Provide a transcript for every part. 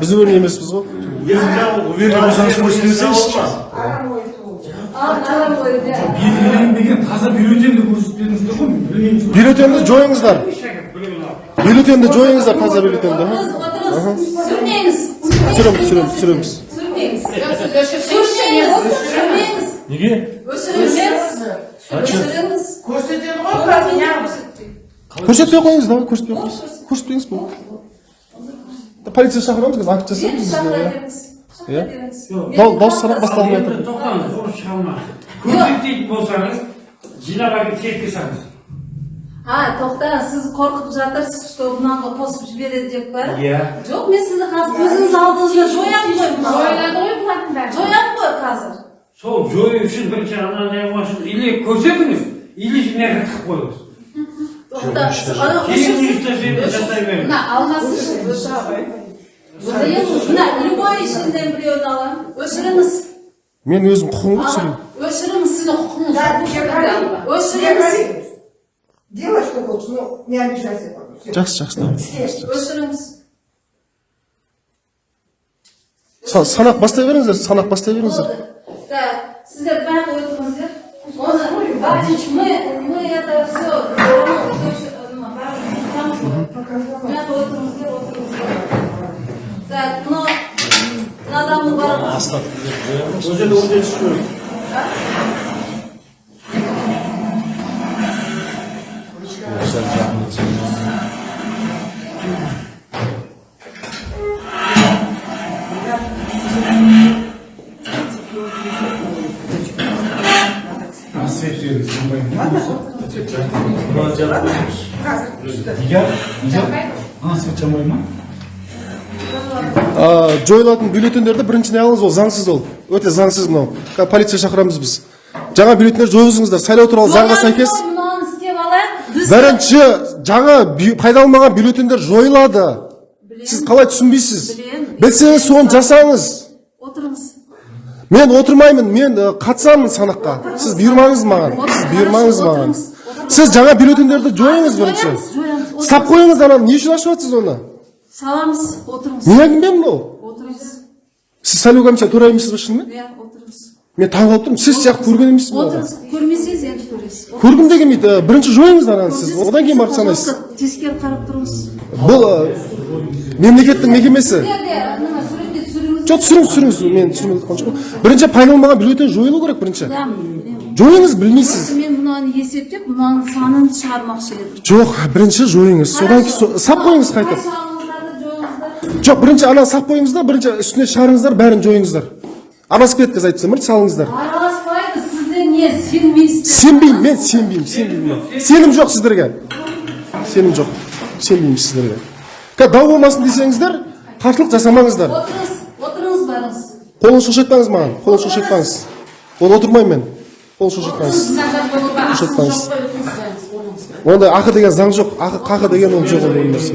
біз уверен емеспіз ғой уверен болсаңыз көрсетсеңізші белгіленбеген таза бюллетенді көрсетіп беріңіздер ғой білмейміз ғой бюллетенді жойыңыздар бюллетенді жойыңыздар таза бюллетенді Сүрмеңіз. түсіреміз түсіреміз түсіреміз Сүрмеңіз. Сүрмеңіз. неге Өшіріңіз. Көрсетеді ғой қазір көрсетпей қойыңыз давай көрсетпей қойыңыз көрсетпеңіз болды полиция шақырамыз қазір акт жасаймыз иә беріңіз. иә Беріңіз. Дау- дауыс санақ басталмай жатыр тоқтаңыз шыға көрсетпейтін болсаңыз жинап әкеліп салыңыз А, тоқтаңыз, сіз қорқытып жатырсыз, что мынаны қосып жібереді деп па? иә Жоқ, мен сізді қазір көзіңіз алдыңызда жоямын ғой. Жояды ғой бұлардың бәрі. Жоямын ғой қазір. сол жою үшін бірінші ана не қылмасын или көрсетіңіз или жаққа тығып қойыңыз Мына. Мына любой біреуін аламын. Өшіріңіз. мен өзім құқығымды түсірейін Өшіріңіз. Сіздің құқығыңыз. Өшіріңіз. Делай, что хочешь, но не обижайся. Жақсы жақсы давай. Өшіріңіз. Са- санақ бастай беріңіздер санақ бастай беріңіздер. Так, сіздер бәрі отырыңыздар. Оны, мы, мы это все, міне отырыңыздар отырыңыздар так мынау мына адамның свет беріңіз жанбайды мына свет жанбайды ма жойылатын бюллетендерді бірінші не алыңыз ол? Заңсыз ол. Өте заңсыз мынау. Қазір полиция шақырамыз біз. Жаңа бюллетендер жойғызыңыздар. Сайлау туралы заңға сәйкес бірінші жаңа пайдаланбаған бюллетендер жойылады. Сіз қалай түсінбейсіз? Білсеңіз соны жасаңыз. Мен отырмаймын мен ә, қатысамын санаққа сіз бұйырмаңыз маған сіз бұйырмаңыз маған сіз жаңа бюллетендерді жойыңыз бірінші ұстап қойыңыз ананы не үшін ашып жатсыз оны Саламыз, отырыңыз. не әңгіме мынау Отырыңыз. сіз сайлау комиссия төрайымысыз ба шынымен Иә, отырыңыз. мен таңғалып тұрмын сіз сияқты көрген емеспін Отырыңыз. Көрмесеңіз енді көресіз. көргім де келмейді Ә, бірінші жойыңыз ананы сіз одан кейін барып санайсыз Тескері қарап тұрыңыз. бұл ә, мемлекеттің мекемесі Сіздерде ана суретте түсіріңіз. Жоқ түсіріңіз түсіріңіз мен түсірмей жатқан жоқпын бірінші пайдаланбаған бюллетень жойылу керек бірінші жойыңыз білмейсіз Мен мынаны есептеп, мынаның санын шығармақшы едім. жоқ бірінші жойыңыз содан кейін сап қойыңыз қайтып жоғыңыздар. жоқ бірінші ана сап қойыңыз да бірінші үстіне шығарыңыздар бәрін жойыңыздар араласып кетті қазір айтсам бірінші салыңыздар Араласпайды, сіздер не сенбейсіздер. сенбеймін мен сенбеймін сенбеймін сенім жоқ сіздерге сенім жоқ сенбеймін сіздерге дау болмасын десеңіздер қарсылық жасамаңыздар. Қолын шошайтпаңыз маған қолын шошайтпаңыз ол отырмаймын мен қолын шошайтпаңыз Шошайтпаңыз. ондай ақы деген заң жоқ ақы қақы деген ол жоқ ондай нәрсе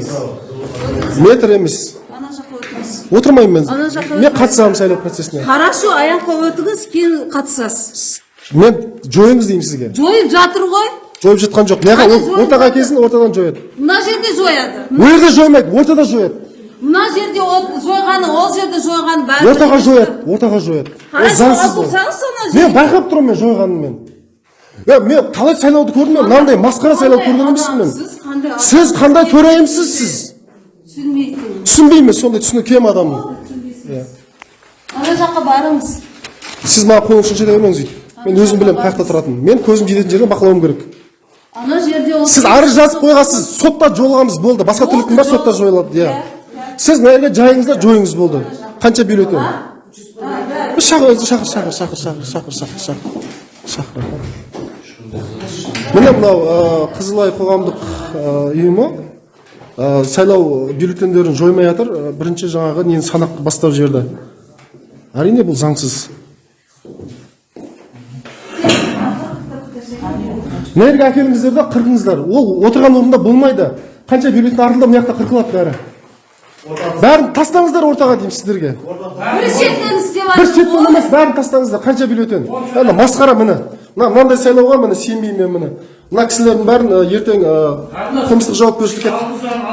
метр емес Ана жаққа отырыңыз. отырмаймын мен Ана жаққа мен қатысамын сайлау процесіне Хорошо, аяққа өтіңіз, кейін қатысасыз. мен жойыңыз деймін сізге Жойып жатыр ғой. жойып жатқан жоқ ортаға келсін ортадан жояды Мына жерде жояды. ол жерде жоймайды ортада жояды Мына жерде жойғаны, ол жерде жойғаны бәрі. ортаға жояды ортаға жояды ол заңсыз ол мен байқап тұрмын мен жойғанын мен. Е мен қалай сайлауды көрдім мен? Мынандай масқара сайлау көрген емеспін мен. Сіз қандай төрайымсыз сіз? Түсінбеймін сондай түсіну кем адаммын иә Ана жаққа барыңыз. сіз маған қолыңызды шошайта бермеңіз өйтіп мен өзім білемін қай жақта тұратынын. Мен көзім жететін жерден бақылауым керек. Ана жерде сіз арыз жазып қойғансыз сотта жолығамыз болды. Басқа түрлі кім бар сотта жойылады иә. Сіз мына жерге жайыңыз да жойыңыз болды қанша бюллетень шақыр шақыр шақыр шақыр шақыр шақыр шақыр шақыр шақыр міне мынау ә, қызылай қоғамдық ә, ұйымы ә, сайлау бюллетендерін жоймай жатыр Ә, бірінші жаңағы нені санақ бастап жіберді әрине бұл заңсыз мына жерге әкеліңіздер да қырқыңыздар ол отырған орында болмайды қанша бюллетень артылды мына жақта қырқылады бәрі бәрін тастаңыздар ортаға деймін сіздерге. Бір шеттен істеп бір ғой. емес бәрін тастаңыздар. Қанша бюллетень? Ана масқара міне. Мына мынандай сайлауға міне сенбеймін мен міне. Мына кісілердің бәрін ертең қылмыстық жауапкершілікке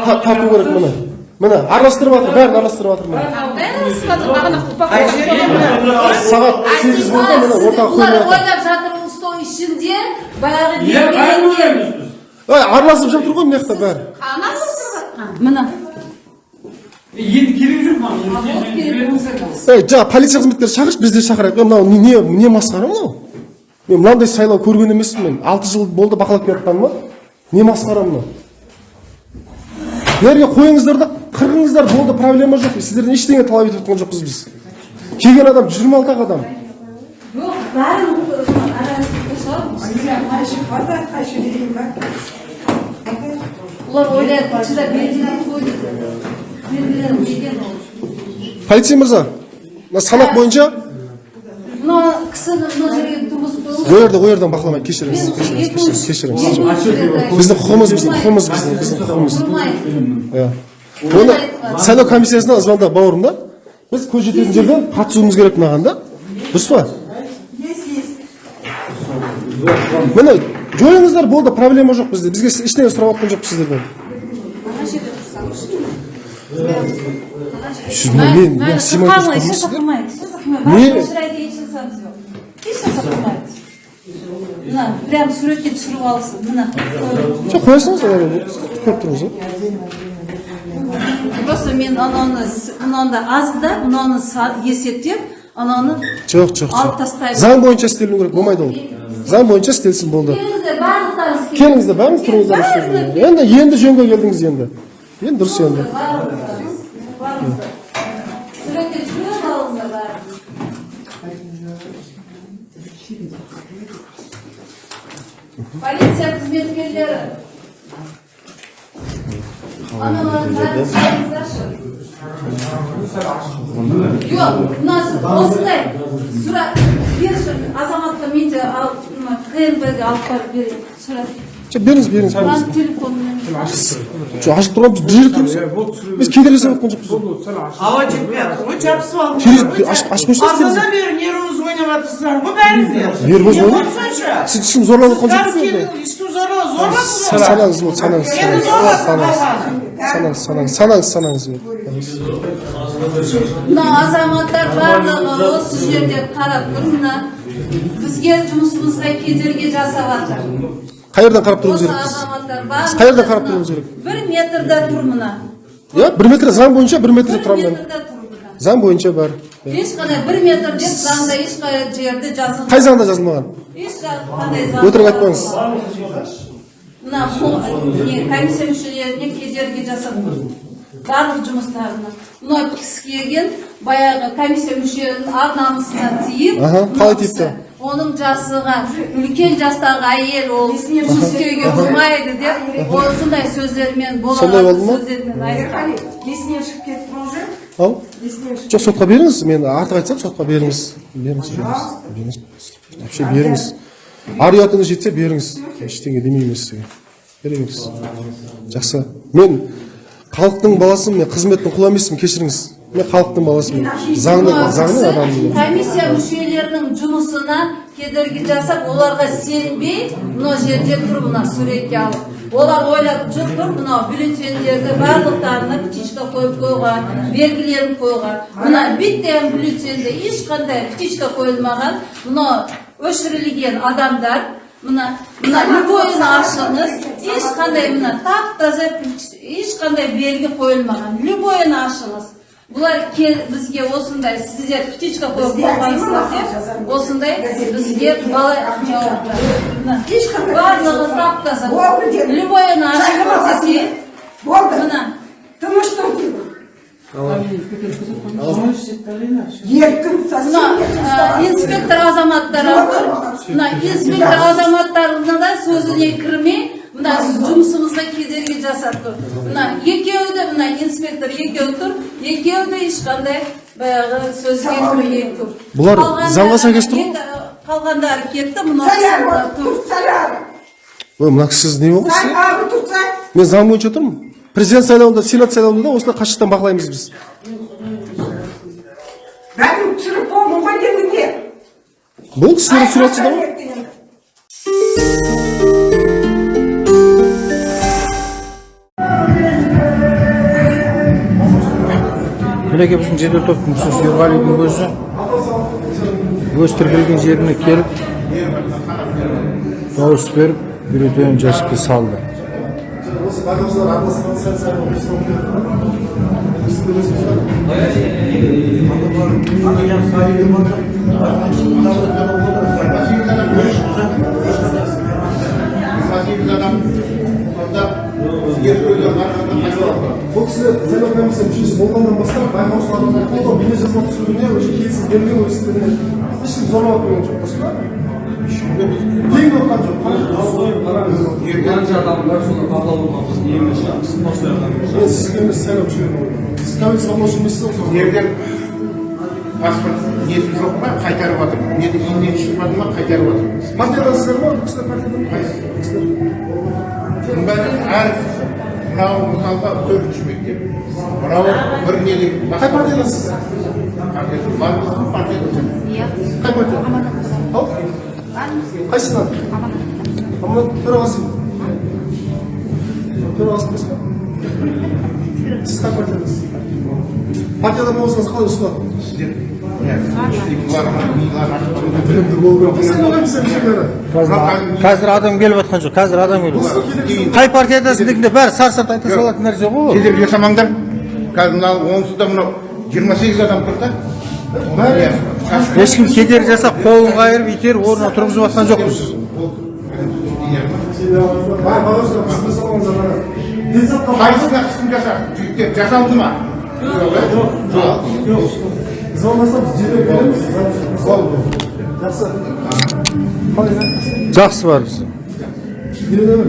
та- тарту керек міне. Міне араластырып жатыр бәрін араластырып жатыр міне сағат сегіз болды міне ортаға жатыр ойлап жатыр стол ішінде баяғы араласып жатыр ғой мына жақта бәрі. Міне енді керек жоқ маған ей жаңа полиция қызметкері шақыршы біз де шақырайық е мынау не не масқара мынау мен мынандай сайлау көрген емеспін мен алты жыл болды бақылап келе жатқаныма не масқара мынау бәріне қойыңыздар да қырғыңыздар болды проблема жоқ сіздерден ештеңе талап етіп жатқан жоқпыз біз келген адам жүз жиырма алты ақ адам жоқ бәрін бұлар ойлайды полицей мырза мына санақ бойынша мына кісіні мына жерге тұрғызып қойыңыз ол жерде ол жерден бақыламай кешіріңіз кешіріңіз кешіріңіз кешіріңіз біздің құқығымыз біздің құқығымыз біздің біздің құқығымыз иә оны сайлау комиссиясына звондап бауырым да біз көз жететін жерден қатысуымыз керек мынаған да дұрыс па Есть, есть. міне жойыңыздар болды проблема жоқ бізде бізге ештеңе сұрап жатқан жоқпыз сіздерден Siz ne- ne- ne симай Сақалмайды, тұрсыз еш сақалмайды, еш сақалмайды. Не? Барлық жырайды, еш жасамыз жоқ. Еш сақалмайды. Мына, прям суретке түсіріп алсын, мына. жоқ қоя салыңыз көріп тұрмыз ғой Просто мен ананы, мынаны аз да, мынаны есептеп, ананы жоқ жоқ алып тастаймын. заң бойынша істеліну керек болмайды ол заң бойынша істелсін болды Келіңіздер, барлықтарыңыз келіңіздер. бәріңіз тұрыңыздар енді енді жөнге келдіңіз енді енді дұрыс енді. Полиция қызметкерлері. Жоқ, мына осындай сурет берші азаматқа мен де КНБ-ге алып барып берейін сурет. Жоқ беріңіз беріңіз Маған телефонмен. жоқ ашып тұрған біз бұл жерде тұрмыз біз кедергі жасап жатқан жоқпыз Ауа жетпейатыр ғой, жабысып ғой. ашып- ашып қойсаңыз. Артынан бері нервіңіз ойнап жатырсыздар ғой бәріңіздер. Нервіңіз сонша? сіз ешкім зорлап жатқан келдің, ешкім зорлап, зорлап санаңыз болды санаңыз санаңыз зорлап санаңыз санаңыз санаңыз санаңыз санаңыз болды мына азаматтар барлығы осы жерде қарап тұр мына бізге жұмысымызға кедергі жасап жатыр қай жерден қарап тұруымыз керек біз азаматтар Біз қай жерден қарап тұруымыз керек. бір метрда тұр мына. Иә бір метр заң бойынша бір метрде тұрамын заң бойынша бәрі ешқандай бір метр деп заңда ешқай жерде жазылмаған. Қай заңда жазылмаған? Ешқандай өтірік айтпаңыз. Мына комиссия мүшелеріне кедергі жасап барлық жұмыстарына. Мына кісі келген баяғы комиссия мүшелерінің ар намысына тиіп қалай тиіпті? Оның жасыға үлкен жастағы әйел ол жұмыс істеуге болмайды деп осындай сөздермен болған болды ма? сөздермен айтқан Есінен шығып кетті ме уже? ау жоқ сотқа беріңіз мен артық айтсам сотқа беріңіз. Беріңіз беріңіз вообще беріңіз. Ар ұятыңыз жетсе беріңіз. Ештеңе демеймін мен сізге. Бере беріңіз. Жақсы. Мен халықтың баласымын мен қызметтің құлы емеспін кешіріңіз. Мен халықтың баласымын. Заңның заңның адамымын комиссия жұмысына кедергі жасап оларға сенбей мына жерде тұр мына суретке алып. Олар ойлап жүр тұр мынау бюллетендерді барлықтарына птичка қойып қойған белгілерін қойған. Мына биттен бюллетенде ешқандай птичка қойылмаған мынау өшірілген адамдар мына мына любойын ашыңыз ешқандай мына тап таза ешқандай белгі қойылмаған. Любойын ашыңыз. Бұлар кел бізге осындай сіздер птичка қойып қойғансыздар деп осындай бізге бала жауап Ешқандай барлығы тап таза любойын ашып Болды. мына. Тыныш тұр деймін. Еркін мына совсем ә, инспектор азаматтар отыр мына инспектор азаматтарына да сөзіне кірмей мына жұмысымызға жасап тұр мына екеуі де мына инспектор екеуі тұр. Екеуі де ешқандай баяғы сөзге кірмей тұр. Бұлар заңға сәйкес тұр қалғандары кетті мынау тұр. Ой мына кісі сіз не тұрса. мен заң бойынша тұрмын. Президент сайлауында сенат сайлауында да осылай қашықтан бақылаймыз біз. Бәрін түсіріп болмын ғой енді не? болды сіздер түсіріп жатсыздар ғой. Мінекей біздің жедел топтың мүшесі ерғалидың өзі. Өз тіркелген жеріне келіп дауыс беріп бюллетенін жәшікке салды. сәл сәл бұл кісі сайлау комиссия мүшесі болғаннан бастап байқаушылардың қолдау бейнежазба түсіруіне уже келісім бермеу істеріне ешкім зорлап қойған жоқ дұрыс па тең болған жоқ Қанша адамдар соны бақылауға біз немен шығамыз? Мен сізге емес сайлау мүшелеріне сіз тәуелсіз сайлаушы емессіз ғой егер паспорт несі жоқ па қайтарып жатыр мен үйімнен шығып жатыр ма қайтарып жатыр партиядансыздар ма бұл кісілер партиядан бұның бәрі әр мынау мысалға төртінші мектеп мынау бір неде қай партиядансыз барлығы партияда қай партия ау қайсысынан аманат төрағасы төрағасы емес па сіз қай партиядасыз партиядан болсаңыз қалай ұсынады сіздер қазір адам келіп жатқан жоқ қазір адам келіп жатыр қай партиядасың дегенде бәрі сар сарт айта салатын нәрсе ғой ол. кедергі жасамаңдар қазір мынау онсыз да мынау жиырма сегіз адам тұр да. Иә. ешкім кедергі жасап қолын қайырып итеріп орнына тұрғызып жатқан жоқпыз қайсысына қысым жаса жігіттер жасалды ма? Звондасам жедел береміз жақсы жақсы бар бізде үйрене бер